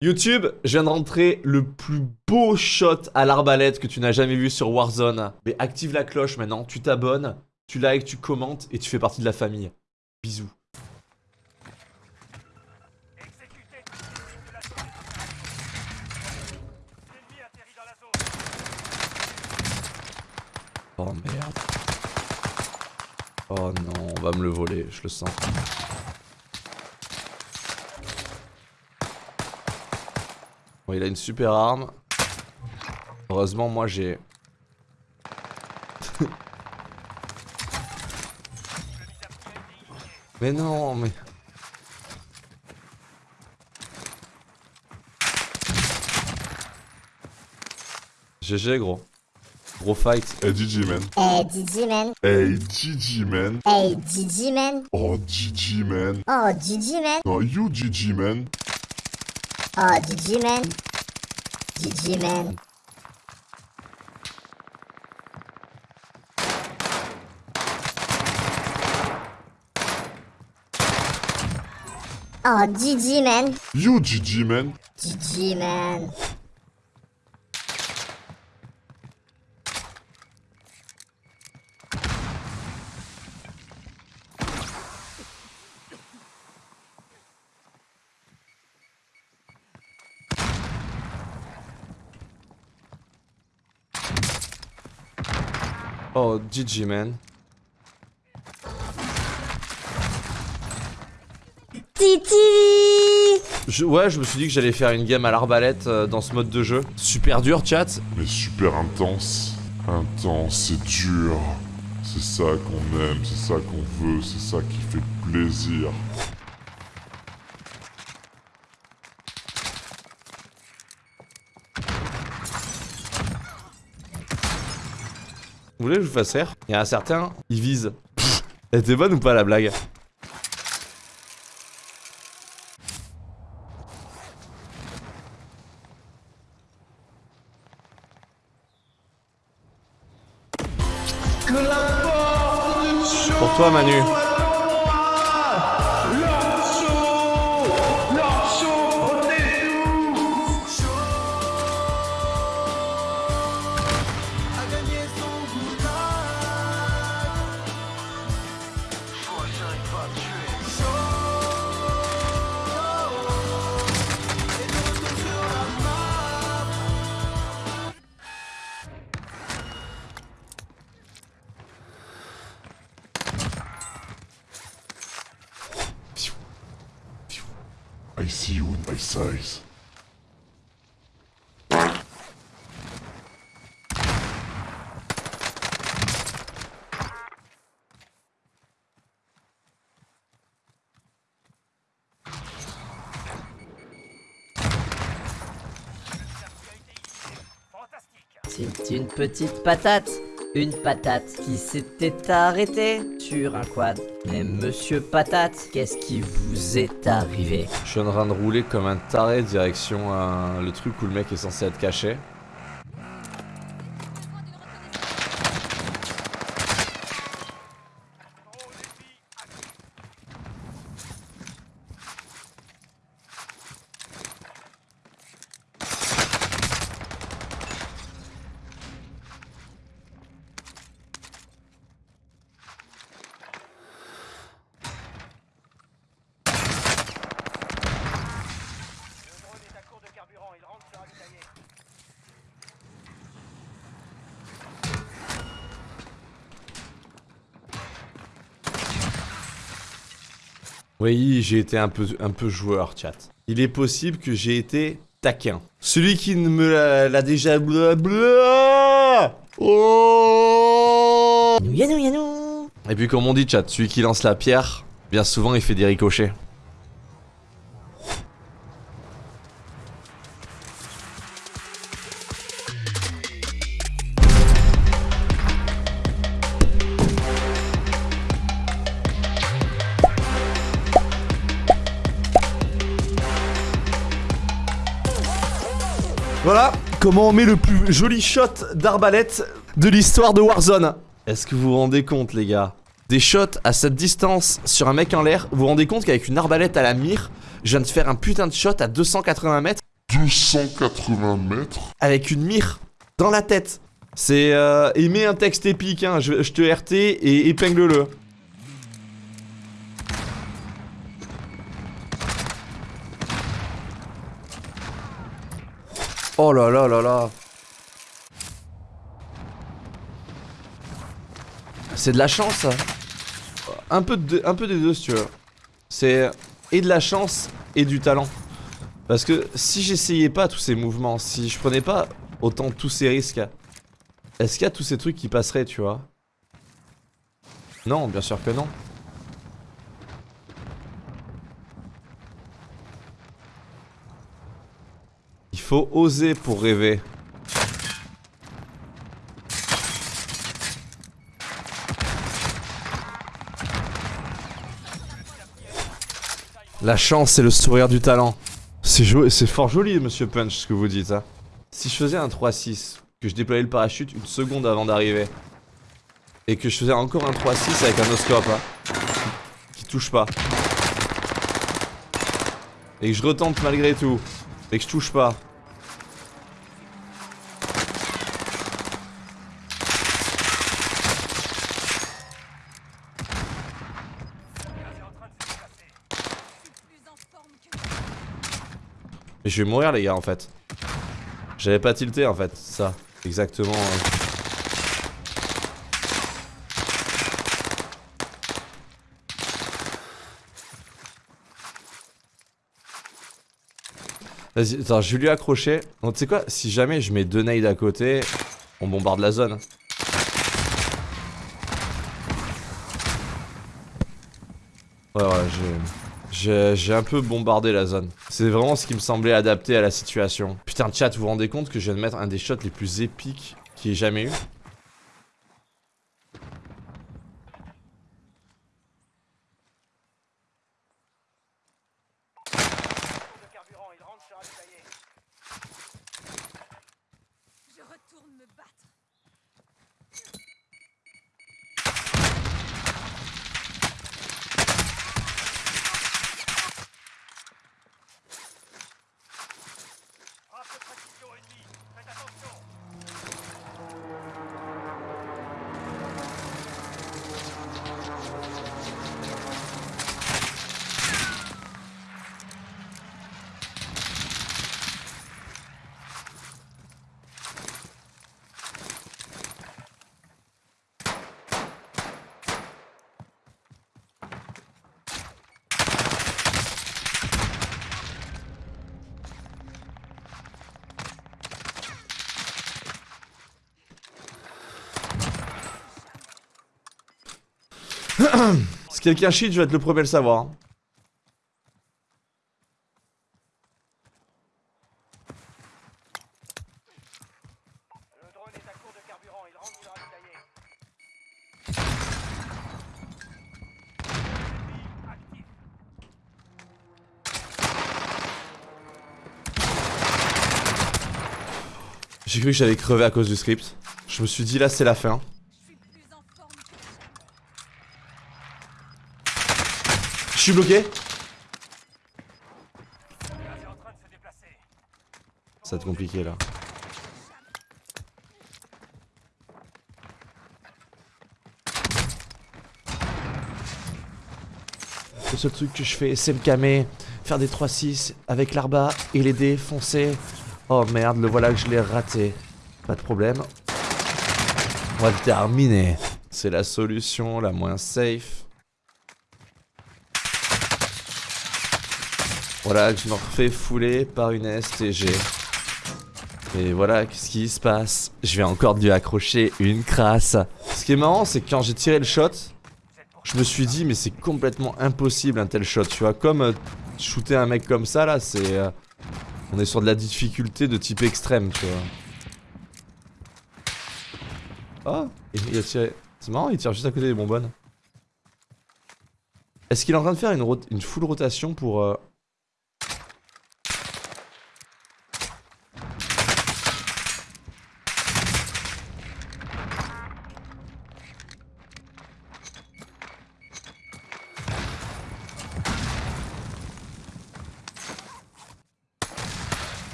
YouTube, je viens de rentrer le plus beau shot à l'arbalète que tu n'as jamais vu sur Warzone. Mais active la cloche maintenant, tu t'abonnes, tu likes, tu commentes et tu fais partie de la famille. Bisous. Oh merde. Oh non, on va me le voler, je le sens. Bon, il a une super arme. Heureusement, moi j'ai... mais non, mais... GG gros. Gros fight. Hey GG man. Hey GG man. Hey GG man. Hey GG man. Oh GG man. Oh GG man. No you GG man. Oh GG man. GG man. Oh GG man. You GG man. GG man. Oh, GG man. Titi Je- ouais, je me suis dit que j'allais faire une game à l'arbalète euh, dans ce mode de jeu. Super dur, chat. Mais super intense. Intense, c'est dur. C'est ça qu'on aime, c'est ça qu'on veut, c'est ça qui fait plaisir. Je vous fasse rire Il y a un certain, il vise. Elle était bonne ou pas la blague? Pour toi Manu. I see you in my size. C'est une petite patate. Une patate qui s'était arrêtée sur un quad. Mais monsieur patate, qu'est-ce qui vous est arrivé? Je suis en train de rouler comme un taré direction le truc où le mec est censé être caché. Oui, j'ai été un peu, un peu joueur, chat. Il est possible que j'ai été taquin. Celui qui ne me l'a- déjà... blablabla. Oh Yanou yanou Et puis comme on dit, chat, celui qui lance la pierre, bien souvent il fait des ricochets. Comment on met le plus joli shot d'arbalète de l'histoire de Warzone. Est-ce que vous vous rendez compte, les gars? Des shots à cette distance sur un mec en l'air, vous vous rendez compte qu'avec une arbalète à la mire, je viens de faire un putain de shot à 280 mètres? 280 mètres? Avec une mire dans la tête. C'est euh, et mets un texte épique, hein. je, je te RT et épingle-le. Oh là là là là. C'est de la chance. Un peu, de, un peu des deux si tu veux. C'est et de la chance et du talent. Parce que si j'essayais pas tous ces mouvements, si je prenais pas autant tous ces risques, est-ce qu'il y a tous ces trucs qui passeraient, tu vois? Non, bien sûr que non. Faut oser pour rêver. La chance et le sourire du talent. C'est fort joli, monsieur Punch, ce que vous dites. Hein. Si je faisais un 3-6, que je déployais le parachute une seconde avant d'arriver, et que je faisais encore un 3-6 avec un oscope, hein, qui, qui touche pas, et que je retente malgré tout, et que je touche pas. Je vais mourir les gars en fait. J'avais pas tilté en fait, ça. Exactement. euh. Vas-y, attends, je vais lui accrocher. Donc tu sais quoi, si jamais je mets deux nades à côté, on bombarde la zone. Ouais, ouais, j'ai un peu bombardé la zone. C'est vraiment ce qui me semblait adapté à la situation. Putain, chat, vous vous rendez compte que je viens de mettre un des shots les plus épiques qu'il y ait jamais eu? Si quelqu'un cheat, je vais être le premier à le savoir. J'ai cru que j'allais crever à cause du script. Je me suis dit là c'est la fin. Je suis plus en forme que Je suis bloqué. Ça va être compliqué là. Le seul truc que je fais, c'est me calmer, faire des 3-6 avec l'arba et les dés foncés. Oh merde, le voilà que je l'ai raté. Pas de problème. On va le terminer. C'est la solution la moins safe. Voilà que je me refais fouler par une STG. Et voilà qu'est-ce qui se passe? Je vais encore dû accrocher une crasse. Ce qui est marrant, c'est que quand j'ai tiré le shot, je me suis dit, mais c'est complètement impossible un tel shot. Tu vois, comme euh, shooter un mec comme ça, là, c'est. euh, on est sur de la difficulté de type extrême, tu vois. Oh, il a tiré. C'est marrant, il tire juste à côté des bonbonnes. Est-ce qu'il est en train de faire une, une full rotation pour. euh,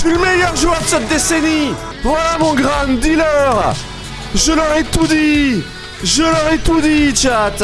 suis le meilleur joueur de cette décennie. Voilà mon grand dealer. Je leur ai tout dit. Je leur ai tout dit, chat